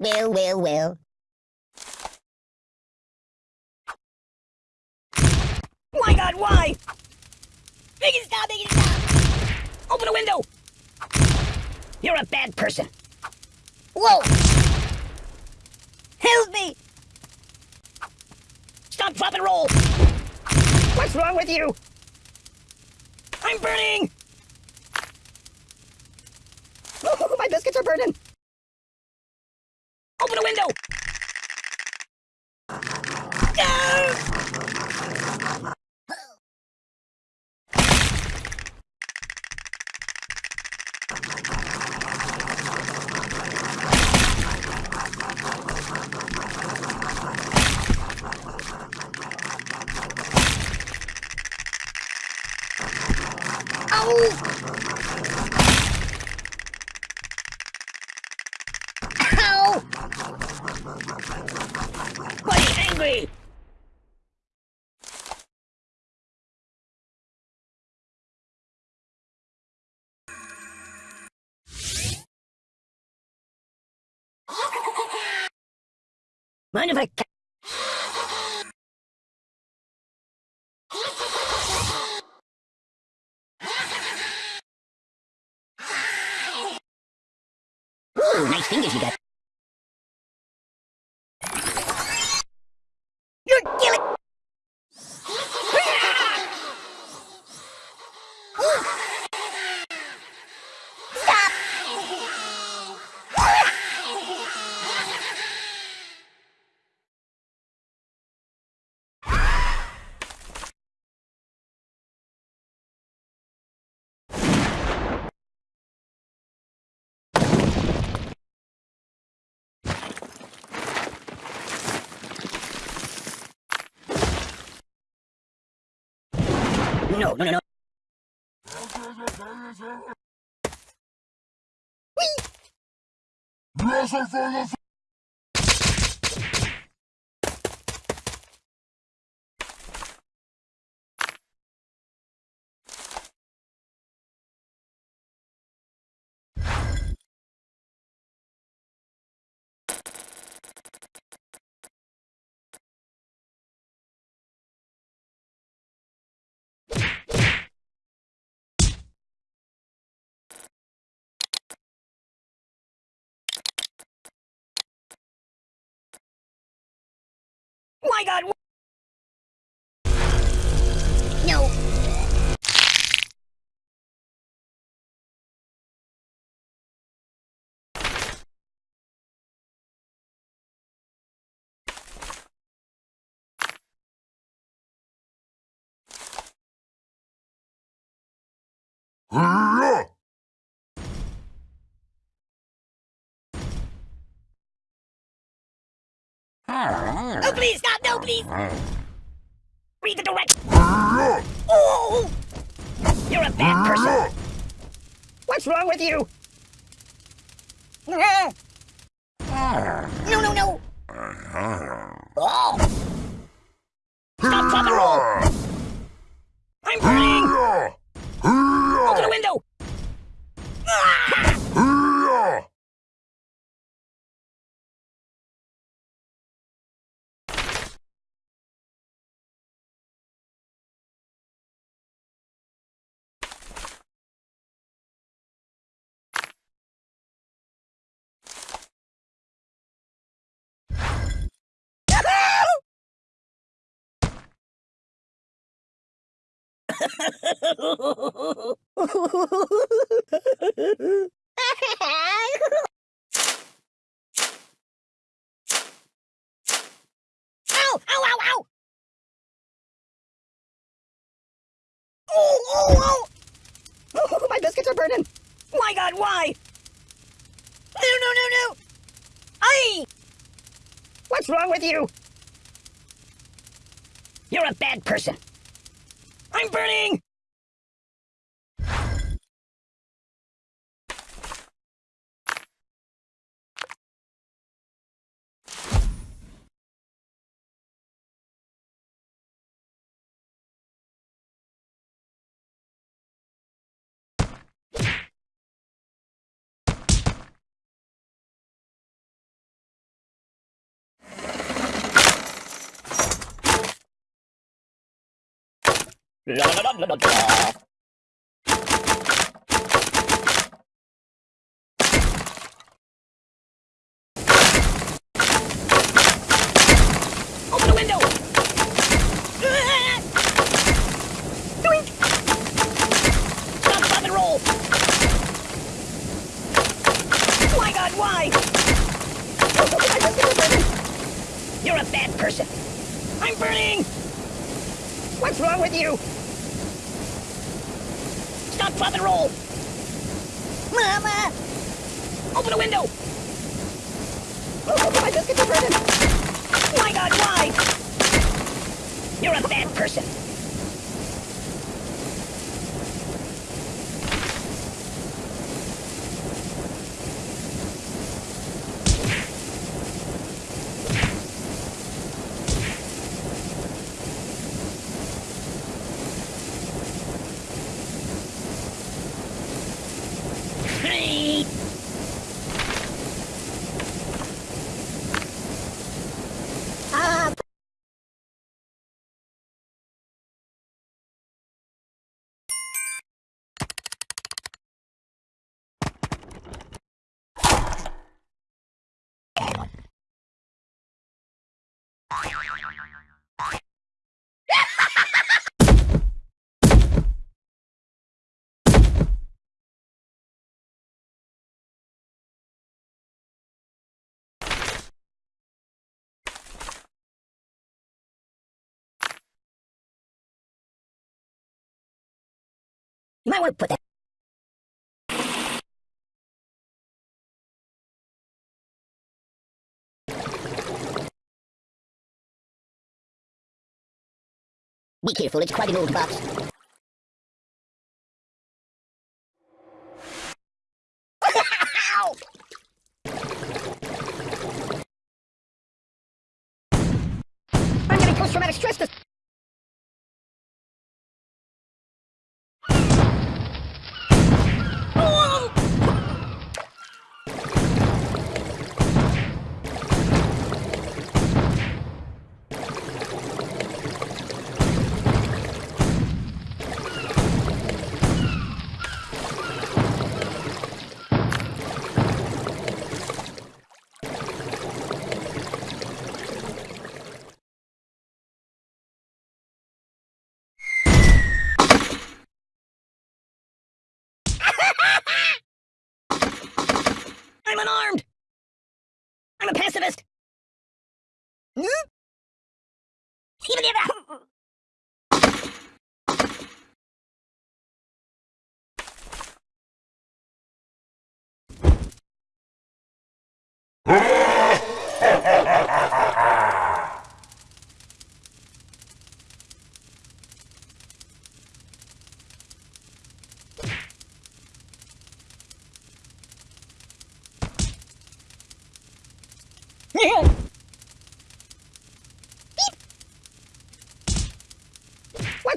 Well, well, well. My god, why? Make it stop, make it stop! Open a window! You're a bad person. Whoa! Help me! Stop, drop, and roll! What's wrong with you? I'm burning! Oh, my biscuits are burning! Window! Mind if I Ooh, nice fingers you got. You're killing. No, no, no, no. My God! No! No, please, stop! No, please! Read the direct. Oh! You're a bad person. What's wrong with you? No, no, no! Oh, oh, oh! Oh, my biscuits are burning. My God, why? What's wrong with you? You're a bad person. I'm burning. Why? You're a bad person! I'm burning! What's wrong with you? And roll! Mama! Open the window! Oh, My biscuits are burning! Oh my God, why? You're a bad person! Hey! Ah! You might want to put that. Be careful, it's quite an old box. I'm getting post-traumatic stress dis- Oh! I'm unarmed! I'm a pacifist! Hmm? Even if I-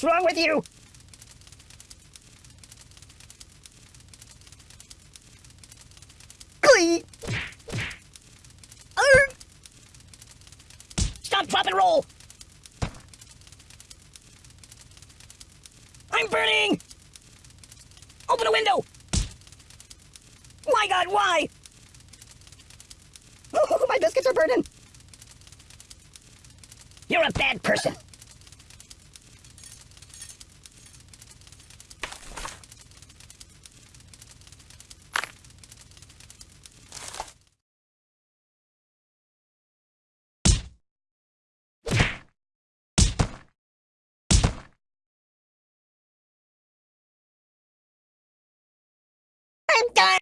What's wrong with you? Stop, drop, and roll! I'm burning! Open a window! My God, why? Oh, my biscuits are burning! You're a bad person! I'm done.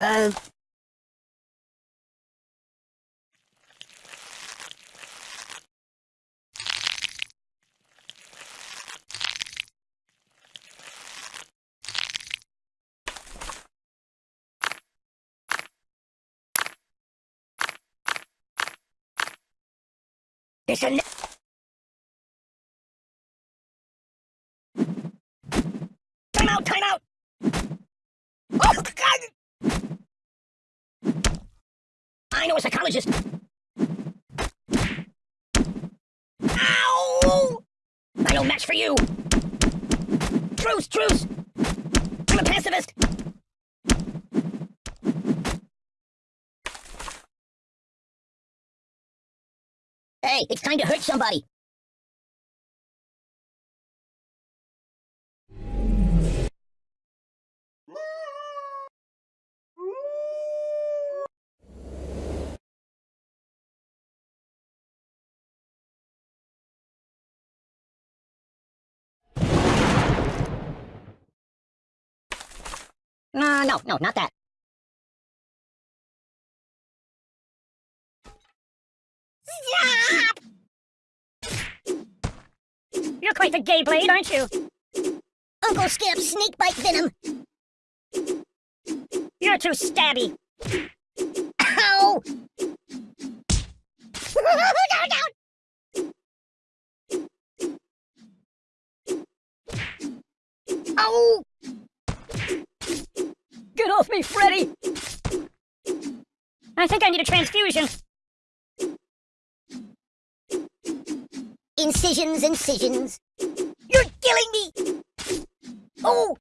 Uh... It's a... Time out, time out! Oh, God! I know a psychologist. Ow! I know match for you. Truce, truce! I'm a pacifist. Hey, it's time to hurt somebody. No, no, no, not that. You're quite the gay blade, aren't you? Uncle Skip, snake bite venom. You're too stabby. Ow! down, down! Ow! Get off me, Freddy! I think I need a transfusion. Incisions, incisions. You're killing me! Oh!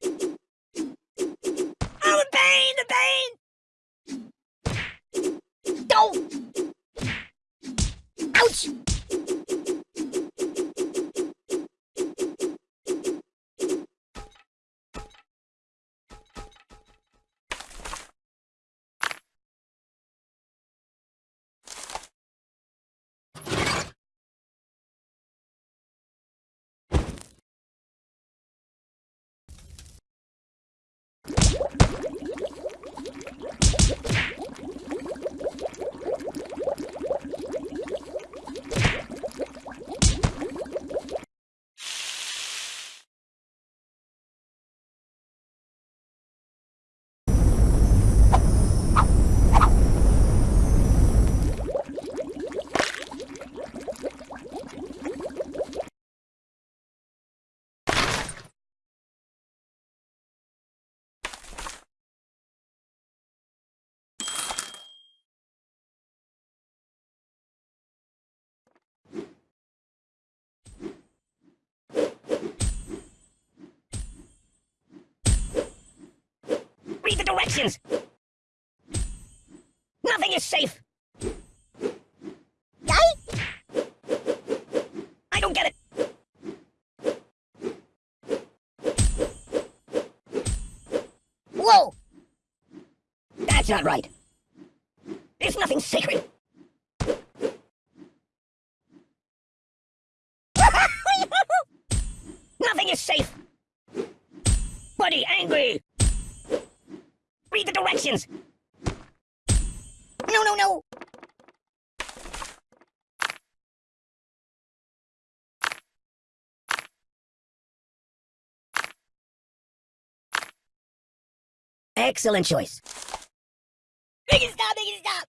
Directions! Nothing is safe! I? Don't get it! Whoa! That's not right. There's nothing sacred. No, no, no! Excellent choice. Make it stop! Make it stop!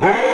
Hey!